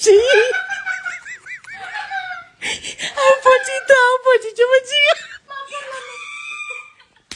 十